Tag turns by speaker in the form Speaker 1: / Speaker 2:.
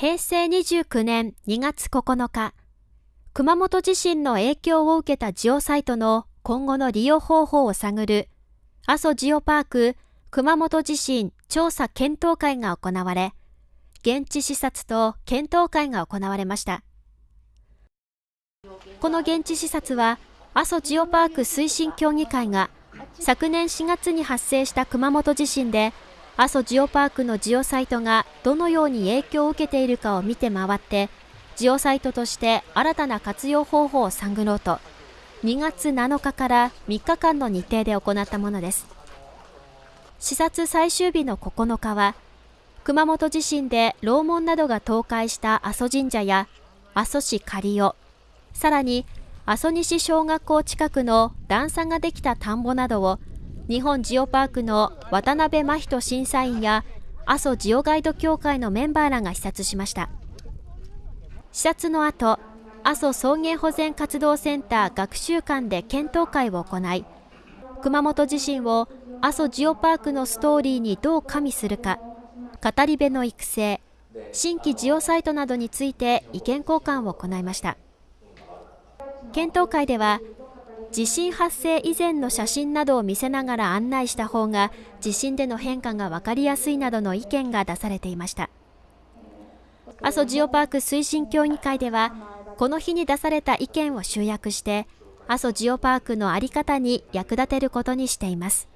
Speaker 1: 平成29年2月9日、熊本地震の影響を受けたジオサイトの今後の利用方法を探る阿蘇ジオパーク熊本地震調査検討会が行われ、現地視察と検討会が行われました。この現地視察は、阿蘇ジオパーク推進協議会が昨年4月に発生した熊本地震で阿蘇ジオパークのジオサイトがどのように影響を受けているかを見て回ってジオサイトとして新たな活用方法を探ろうと2月7日から3日間の日程で行ったものです。視察最終日の9日は熊本地震で楼門などが倒壊した阿蘇神社や阿蘇市刈尾さらに阿蘇西小学校近くの段差ができた田んぼなどを日本ジオパークの渡辺真人審査員や阿蘇ジオガイド協会のメンバーらが視察しました。視察の後阿蘇草原保全活動センター学習館で検討会を行い熊本地震を阿蘇ジオパークのストーリーにどう加味するか語り部の育成新規ジオサイトなどについて意見交換を行いました。検討会では地震発生以前の写真などを見せながら案内した方が地震での変化が分かりやすいなどの意見が出されていました。阿蘇ジオパーク推進協議会ではこの日に出された意見を集約して阿蘇ジオパークの在り方に役立てることにしています。